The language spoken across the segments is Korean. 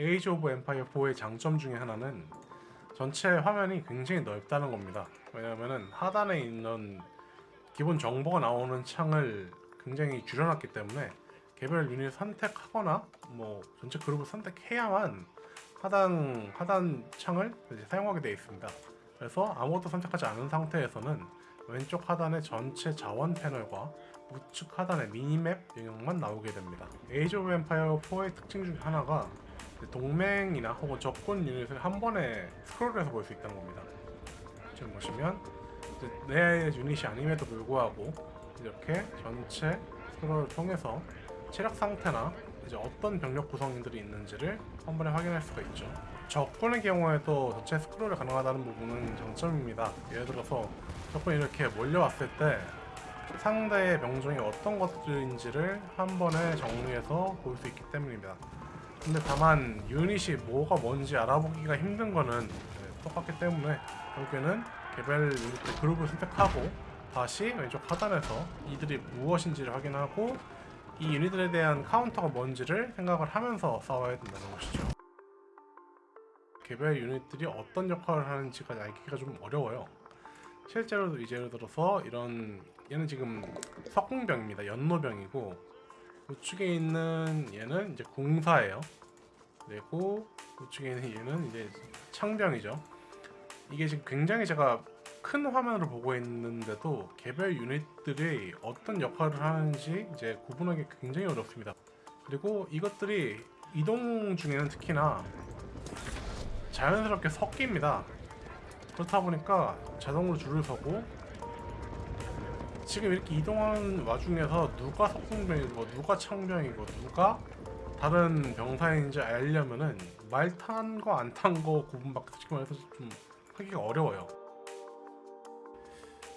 에이지 오브 엠파이어 4의 장점 중에 하나는 전체 화면이 굉장히 넓다는 겁니다. 왜냐하면 하단에 있는 기본 정보가 나오는 창을 굉장히 줄여놨기 때문에 개별 유닛 선택하거나 뭐 전체 그룹을 선택해야만 하단 하단 창을 사용하게 되어 있습니다. 그래서 아무것도 선택하지 않은 상태에서는 왼쪽 하단의 전체 자원 패널과 우측 하단의 미니맵 영역만 나오게 됩니다. 에이지 오브 엠파이어 4의 특징 중 하나가 동맹이나 혹은 적군 유닛을 한 번에 스크롤해서 볼 수 있다는 겁니다. 지금 보시면 내 유닛이 아님에도 불구하고 이렇게 전체 스크롤을 통해서 체력 상태나 이제 어떤 병력 구성인들이 있는지를 한 번에 확인할 수가 있죠. 적군의 경우에도 전체 스크롤이 가능하다는 부분은 장점입니다. 예를 들어서 적군이 이렇게 몰려왔을 때 상대의 병종이 어떤 것들인지를 한 번에 정리해서 볼 수 있기 때문입니다. 근데 다만 유닛이 뭐가 뭔지 알아보기가 힘든 거는 네, 똑같기 때문에 결국에는 개별 유닛들 그룹을 선택하고 다시 왼쪽 하단에서 이들이 무엇인지를 확인하고 이 유닛들에 대한 카운터가 뭔지를 생각을 하면서 싸워야 된다는 것이죠. 개별 유닛들이 어떤 역할을 하는지가 알기가 좀 어려워요. 실제로 이제 예를 들어서 이런 얘는 지금 석궁병입니다. 연노병이고 우측에 있는 얘는 이제 공사예요. 그리고 우측에 있는 얘는 이제 창병이죠. 이게 지금 굉장히 제가 큰 화면으로 보고 있는데도 개별 유닛들이 어떤 역할을 하는지 이제 구분하기 굉장히 어렵습니다. 그리고 이것들이 이동 중에는 특히나 자연스럽게 섞입니다. 그렇다 보니까 자동으로 줄을 서고 지금 이렇게 이동하는 와중에서 누가 석궁병이고 누가 창병이고 누가 다른 병사인지 알려면은 말 탄 거 안 탄 거 구분밖에 솔직히 말해서 좀 하기가 어려워요.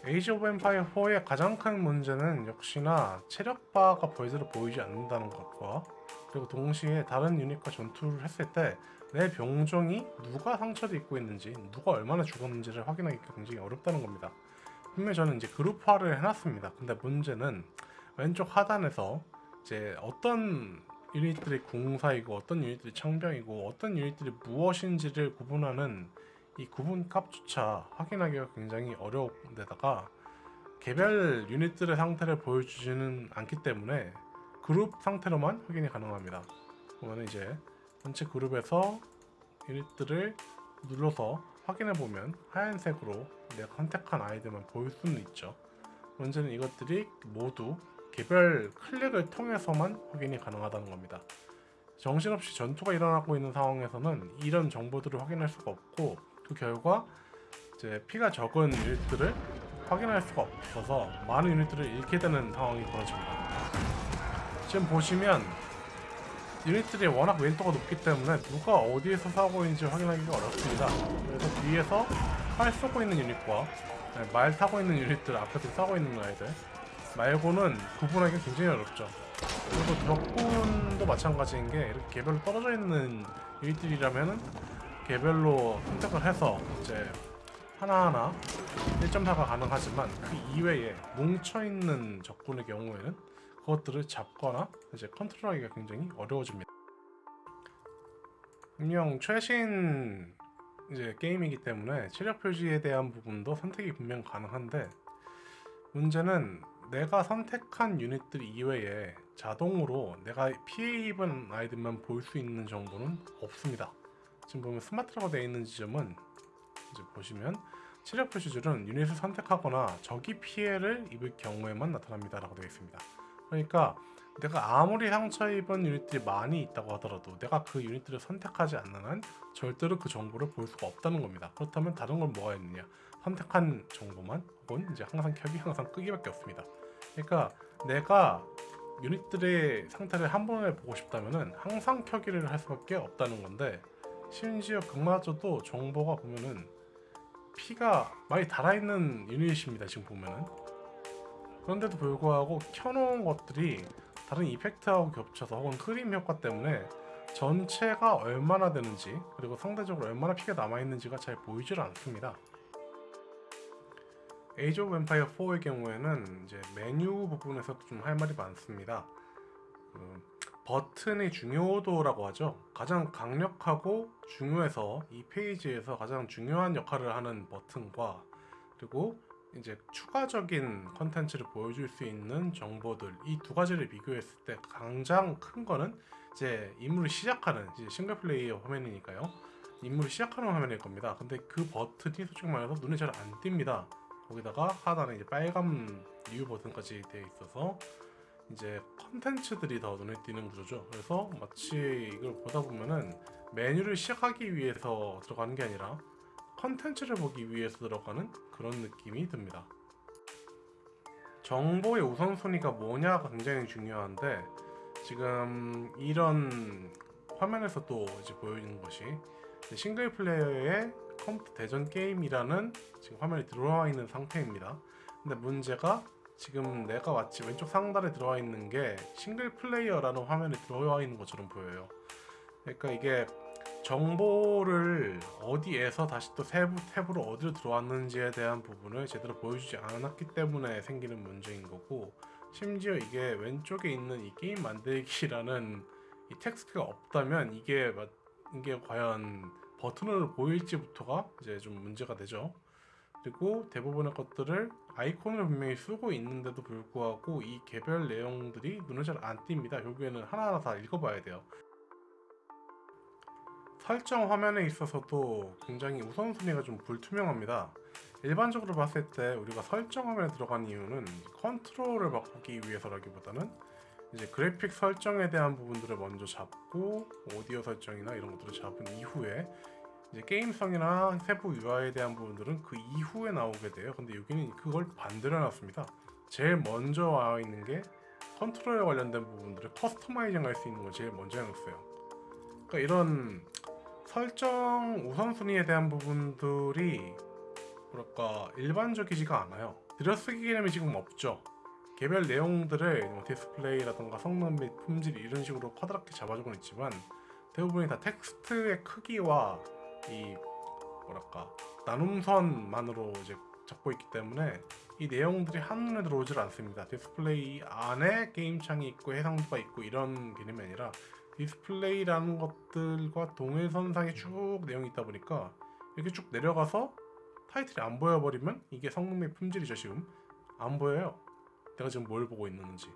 에이지 오브 엠파이어 4의 가장 큰 문제는 역시나 체력바가 벌새로 보이지 않는다는 것과 그리고 동시에 다른 유닛과 전투를 했을 때 내 병종이 누가 상처를 입고 있는지 누가 얼마나 죽었는지를 확인하기가 굉장히 어렵다는 겁니다. 분명히 저는 이제 그룹화를 해놨습니다. 근데 문제는 왼쪽 하단에서 이제 어떤 유닛들이 공사이고 어떤 유닛들이 창병이고 어떤 유닛들이 무엇인지를 구분하는 이 구분 값조차 확인하기가 굉장히 어려운데다가 개별 유닛들의 상태를 보여주지는 않기 때문에 그룹 상태로만 확인이 가능합니다. 그러면 이제 전체 그룹에서 유닛들을 눌러서 확인해 보면 하얀색으로 내가 선택한 아이들만 보일 수는 있죠. 문제는 이것들이 모두 개별 클릭을 통해서만 확인이 가능하다는 겁니다. 정신없이 전투가 일어나고 있는 상황에서는 이런 정보들을 확인할 수가 없고 그 결과 이제 피가 적은 유닛들을 확인할 수가 없어서 많은 유닛들을 잃게 되는 상황이 벌어집니다. 지금 보시면 유닛들이 워낙 왼도가 높기 때문에 누가 어디에서 싸우고 있는지 확인하기가 어렵습니다. 그래서 뒤에서 활 쏘고 있는 유닛과 네, 말 타고 있는 유닛들 앞에서 싸우고 있는 아이들 말고는 구분하기가 굉장히 어렵죠. 그리고 적군도 마찬가지인 게 이렇게 개별로 떨어져 있는 유닛들이라면은 개별로 선택을 해서 이제 하나하나 1.4가 가능하지만 그 이외에 뭉쳐있는 적군의 경우에는 그것들을 잡거나 이제 컨트롤하기가 굉장히 어려워집니다. 분명 최신 이제 게임이기 때문에 체력 표지에 대한 부분도 선택이 분명 가능한데 문제는 내가 선택한 유닛들 이외에 자동으로 내가 피해 입은 아이들만 볼 수 있는 정보는 없습니다. 지금 보면 스마트라고 되어 있는 지점은 이제 보시면 체력 표시줄은 유닛을 선택하거나 적이 피해를 입을 경우에만 나타납니다 라고 되어 있습니다. 그러니까 내가 아무리 상처 입은 유닛들이 많이 있다고 하더라도 내가 그 유닛들을 선택하지 않는 한 절대로 그 정보를 볼 수가 없다는 겁니다. 그렇다면 다른 건 뭐가 있느냐? 선택한 정보만 혹은 이제 항상 켜기 항상 끄기밖에 없습니다. 그러니까 내가 유닛들의 상태를 한 번에 보고 싶다면은 항상 켜기를 할 수밖에 없다는 건데 심지어 그마저도 정보가 보면은 피가 많이 달아있는 유닛입니다 지금 보면은 그런데도 불구하고 켜놓은 것들이 다른 이펙트하고 겹쳐서 혹은 흐림 효과 때문에 전체가 얼마나 되는지 그리고 상대적으로 얼마나 피가 남아있는지가 잘 보이질 않습니다 에이지 오브 엠파이어 4의 경우에는 이제 메뉴 부분에서도 좀 할 말이 많습니다 그 버튼의 중요도라고 하죠. 가장 강력하고 중요해서 이 페이지에서 가장 중요한 역할을 하는 버튼과 그리고 이제 추가적인 컨텐츠를 보여줄 수 있는 정보들 이 두 가지를 비교했을 때 가장 큰 거는 이제 임무를 시작하는 이제 싱글 플레이어 화면이니까요. 임무를 시작하는 화면일 겁니다. 근데 그 버튼이 솔직히 말해서 눈에 잘 안 띕니다. 거기다가 하단에 이제 빨간 리뷰 버튼까지 되어 있어서 이제 컨텐츠들이 더 눈에 띄는 구조죠. 그래서 마치 이걸 보다 보면은 메뉴를 시작하기 위해서 들어가는 게 아니라 컨텐츠를 보기 위해서 들어가는 그런 느낌이 듭니다. 정보의 우선순위가 뭐냐가 굉장히 중요한데 지금 이런 화면에서 또 이제 보여지는 것이 싱글 플레이어의 컴퓨터 대전 게임이라는 지금 화면이 들어와 있는 상태입니다. 근데 문제가 지금 내가 마치 왼쪽 상단에 들어와 있는 게 싱글 플레이어라는 화면에 들어와 있는 것처럼 보여요. 그러니까 이게 정보를 어디에서 다시 또 세부 탭으로 어디로 들어왔는지에 대한 부분을 제대로 보여주지 않았기 때문에 생기는 문제인 거고 심지어 이게 왼쪽에 있는 이 게임 만들기라는 이 텍스트가 없다면 이게 마- 이게 과연 버튼으로 보일지부터가 이제 좀 문제가 되죠. 그리고 대부분의 것들을 아이콘을 분명히 쓰고 있는데도 불구하고 이 개별 내용들이 눈에 잘 안 띕니다. 결국에는 하나하나 다 읽어봐야 돼요. 설정 화면에 있어서도 굉장히 우선순위가 좀 불투명합니다. 일반적으로 봤을 때 우리가 설정 화면에 들어간 이유는 컨트롤을 바꾸기 위해서라기보다는 이제 그래픽 설정에 대한 부분들을 먼저 잡고 오디오 설정이나 이런 것들을 잡은 이후에 이제 게임성이나 세부 UI에 대한 부분들은 그 이후에 나오게 돼요. 근데 여기는 그걸 반대로 해놨습니다. 제일 먼저 와 있는 게 컨트롤에 관련된 부분들을 customizing 할 수 있는 걸 제일 먼저 해놓았어요. 그러니까 이런 설정 우선순위에 대한 부분들이 뭐랄까 일반적이지가 않아요. 들여쓰기 개념이 지금 없죠. 개별 내용들을 뭐 디스플레이라던가 성능 및 품질 이런 식으로 커다랗게 잡아주고는 있지만 대부분이 다 텍스트의 크기와 이 뭐랄까 나눔선만으로 이제 잡고 있기 때문에 이 내용들이 한눈에 들어오질 않습니다. 디스플레이 안에 게임 창이 있고 해상도가 있고 이런 개념이 아니라 디스플레이라는 것들과 동일선상에 쭉 내용이 있다 보니까 이렇게 쭉 내려가서 타이틀이 안 보여버리면 이게 성능 및 품질이죠 지금 안 보여요. 내가 지금 뭘 보고 있는지